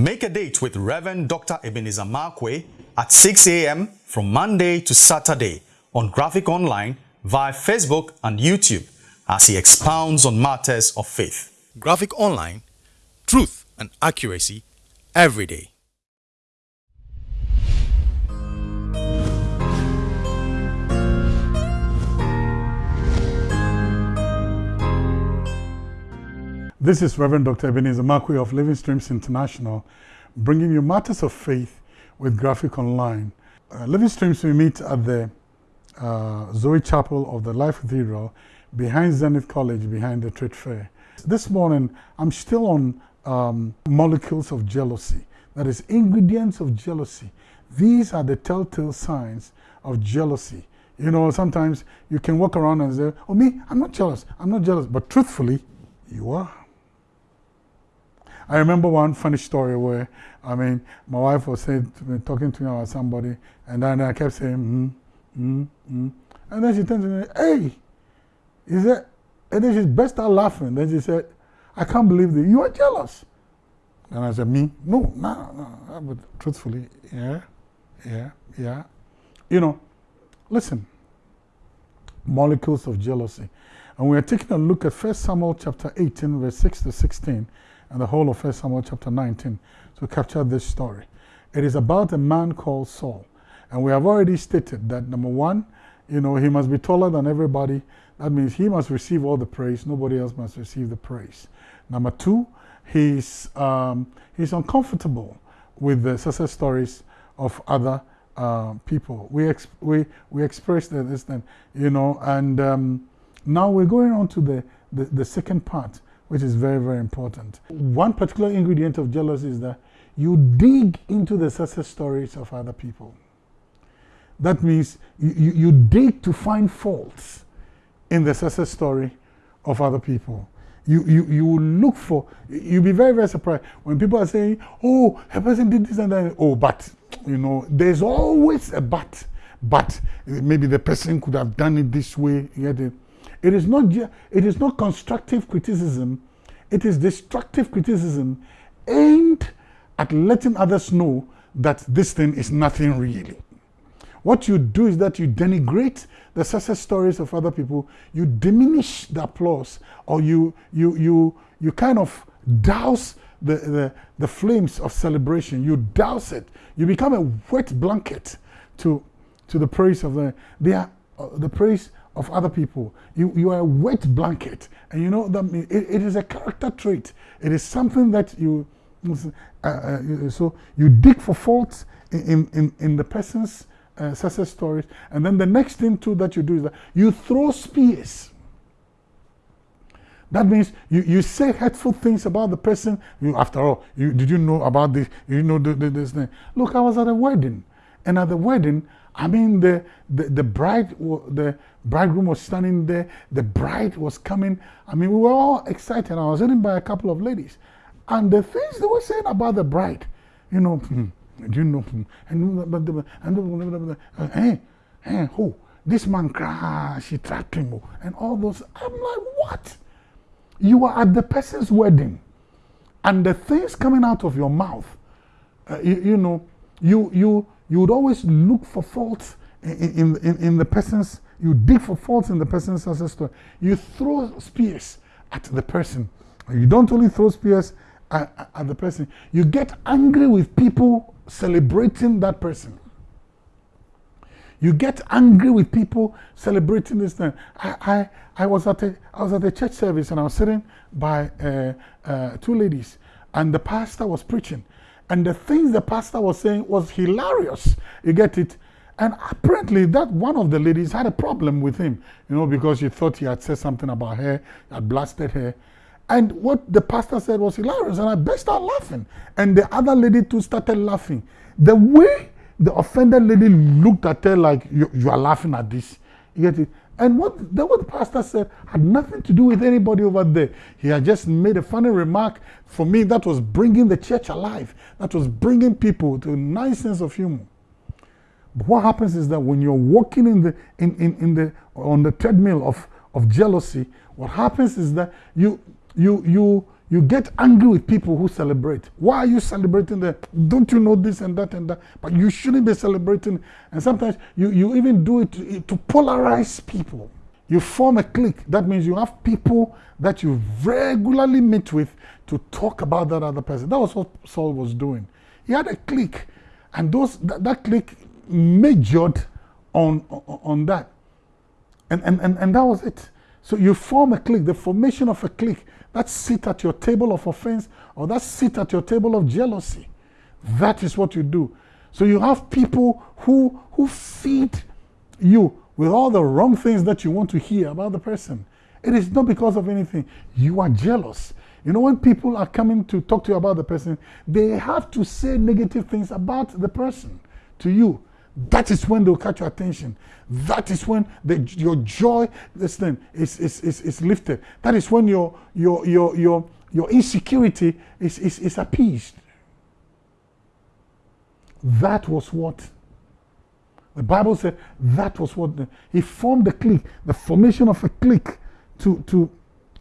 Make a date with Reverend Dr. Ebenezer Markwei at 6 a.m. from Monday to Saturday on Graphic Online via Facebook and YouTube as he expounds on matters of faith. Graphic Online, truth and accuracy every day. This is Reverend Dr. Ebenezer Markwei of Living Streams International, bringing you matters of faith with Graphic Online. Uh, Living Streams, we meet at the uh, Zoe Chapel of the Life Cathedral behind Zenith College, behind the Trade Fair. This morning, I'm still on um, molecules of jealousy, that is, ingredients of jealousy. These are the telltale signs of jealousy. You know, sometimes you can walk around and say, Oh, me, I'm not jealous, I'm not jealous. But truthfully, you are. I remember one funny story where, I mean, my wife was saying to me, talking to me about somebody, and then I kept saying, mm, mm, mm. And then she turned to me, hey, is that, and then she burst out laughing. Then she said, I can't believe that you are jealous. And I said, me? No, no, no. But truthfully, yeah, yeah, yeah. You know, listen, molecules of jealousy. And we are taking a look at 1 Samuel chapter 18, verse 6 to 16 and the whole of 1 Samuel chapter 19 to capture this story. It is about a man called Saul. And we have already stated that number one, you know, he must be taller than everybody. That means he must receive all the praise. Nobody else must receive the praise. Number two, he's, um, he's uncomfortable with the success stories of other uh, people. We, ex we, we expressed this then, you know, and um, now we're going on to the, the, the second part which is very, very important. One particular ingredient of jealousy is that you dig into the success stories of other people. That means you, you, you dig to find faults in the success story of other people. You, you, you look for, you'll be very, very surprised when people are saying, oh, a person did this and that. Oh, but, you know, there's always a but. But maybe the person could have done it this way. You get it? Is not, it is not constructive criticism, it is destructive criticism aimed at letting others know that this thing is nothing really. What you do is that you denigrate the success stories of other people, you diminish the applause, or you, you, you, you kind of douse the, the, the flames of celebration. You douse it. You become a wet blanket to, to the praise of the, they are, uh, the praise of other people. You, you are a wet blanket. And you know, that it, it is a character trait. It is something that you, uh, uh, so you dig for faults in, in, in the person's uh, success stories. And then the next thing too that you do is that you throw spears. That means you, you say hurtful things about the person. You, after all, you, did you know about this? You know this thing. Look, I was at a wedding. And at the wedding, I mean, the, the, the bride, the bridegroom was standing there, the bride was coming. I mean, we were all excited. I was sitting by a couple of ladies. And the things they were saying about the bride, you know, hmm, you know, hmm, and, and, hey, hey, who? This man crash, she trapped him, and all those. I'm like, what? You are at the person's wedding, and the things coming out of your mouth, uh, you, you know, you, you, you would always look for faults in, in, in the person's, you dig for faults in the person's ancestor. You throw spears at the person. You don't only throw spears at, at the person, you get angry with people celebrating that person. You get angry with people celebrating this thing. I, I, I, was, at a, I was at a church service and I was sitting by uh, uh, two ladies and the pastor was preaching and the things the pastor was saying was hilarious. You get it? And apparently that one of the ladies had a problem with him, you know, because she thought he had said something about her, had blasted her. And what the pastor said was hilarious, and I burst out laughing. And the other lady too started laughing. The way the offended lady looked at her like, you, you are laughing at this. You get it? And what the, what the pastor said had nothing to do with anybody over there. He had just made a funny remark. For me, that was bringing the church alive. That was bringing people to a nice sense of humor. But what happens is that when you're walking in the, in, in, in the, on the treadmill of, of jealousy, what happens is that you, you, you, You get angry with people who celebrate. Why are you celebrating that? Don't you know this and that and that? But you shouldn't be celebrating. And sometimes you, you even do it to, to polarize people. You form a clique. That means you have people that you regularly meet with to talk about that other person. That was what Saul was doing. He had a clique, and those that, that clique majored on, on, on that. And, and, and, and that was it. So you form a clique, the formation of a clique, that sit at your table of offense or that sit at your table of jealousy. That is what you do. So you have people who, who feed you with all the wrong things that you want to hear about the person. It is not because of anything. You are jealous. You know, when people are coming to talk to you about the person, they have to say negative things about the person to you. That is when they'll catch your attention. That is when the, your joy, thing, is, is, is, is lifted. That is when your, your, your, your, your insecurity is, is, is appeased. That was what the Bible said that was what the, he formed the clique, the formation of a clique to, to,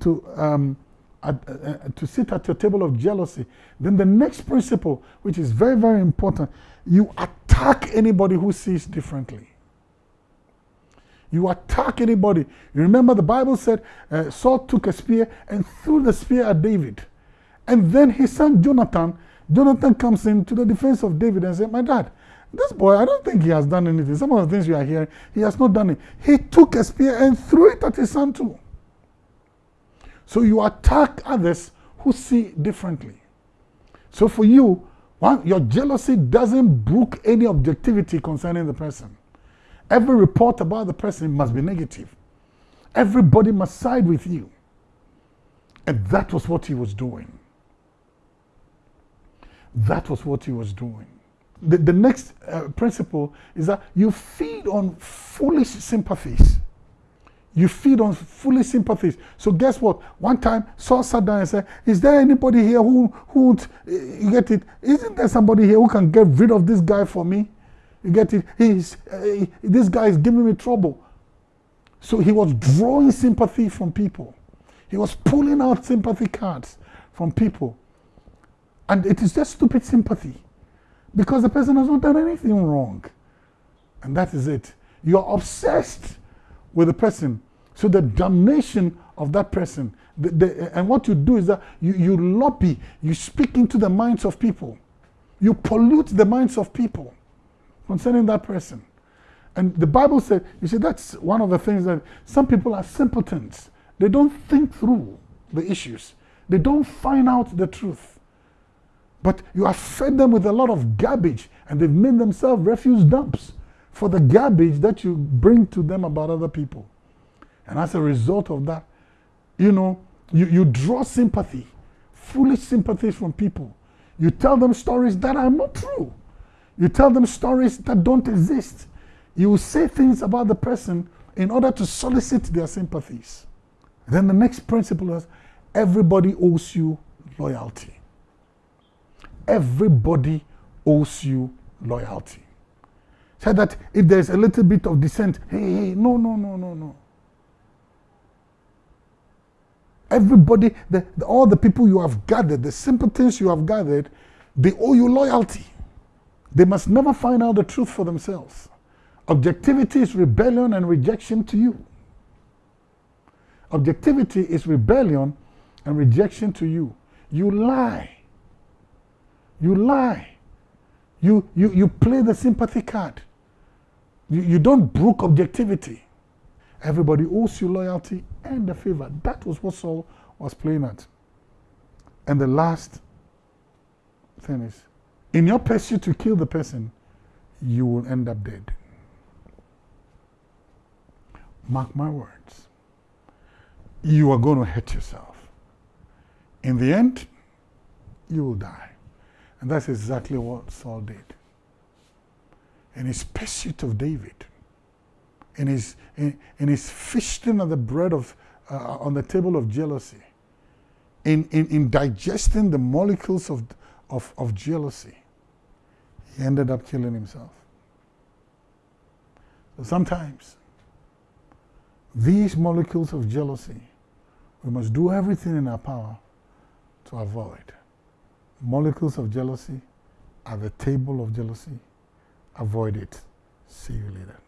to, um, uh, uh, to sit at your table of jealousy. Then the next principle, which is very, very important, you attack anybody who sees differently. You attack anybody. You remember the Bible said uh, Saul took a spear and threw the spear at David. And then his son Jonathan, Jonathan comes in to the defense of David and said, My dad, this boy, I don't think he has done anything. Some of the things you are hearing, he has not done it. He took a spear and threw it at his son too. So you attack others who see differently. So for you, one, your jealousy doesn't brook any objectivity concerning the person. Every report about the person must be negative. Everybody must side with you. And that was what he was doing. That was what he was doing. The, the next uh, principle is that you feed on foolish sympathies. You feed on foolish sympathies. So guess what? One time Saul sat down and said, Is there anybody here who, who would, you get it? Isn't there somebody here who can get rid of this guy for me? You get it? He's, uh, this guy is giving me trouble. So he was drawing sympathy from people. He was pulling out sympathy cards from people. And it is just stupid sympathy because the person has not done anything wrong. And that is it. You're obsessed with a person. So the damnation of that person, the, the, and what you do is that you, you lobby, you speak into the minds of people. You pollute the minds of people concerning that person. And the Bible said, you see, that's one of the things that some people are simpletons. They don't think through the issues. They don't find out the truth. But you have fed them with a lot of garbage and they've made themselves refuse dumps for the garbage that you bring to them about other people. And as a result of that, you know, you, you draw sympathy, foolish sympathies from people. You tell them stories that are not true. You tell them stories that don't exist. You say things about the person in order to solicit their sympathies. Then the next principle is everybody owes you loyalty. Everybody owes you loyalty. Said that if there's a little bit of dissent, hey, hey, no, no, no, no, no. Everybody, the, the, all the people you have gathered, the simpletons you have gathered, they owe you loyalty. They must never find out the truth for themselves. Objectivity is rebellion and rejection to you. Objectivity is rebellion and rejection to you. You lie. You lie. You, you, you play the sympathy card. You, you don't brook objectivity. Everybody owes you loyalty and a favor. That was what Saul was playing at. And the last thing is in your pursuit to kill the person, you will end up dead. Mark my words. You are going to hurt yourself. In the end, you will die. And that's exactly what Saul did. In his pursuit of David, in his, in, in his feasting on the bread of, uh, on the table of jealousy, in, in, in digesting the molecules of, of, of jealousy, he ended up killing himself. So sometimes, these molecules of jealousy, we must do everything in our power to avoid. Molecules of jealousy at the table of jealousy. Avoid it. See you later.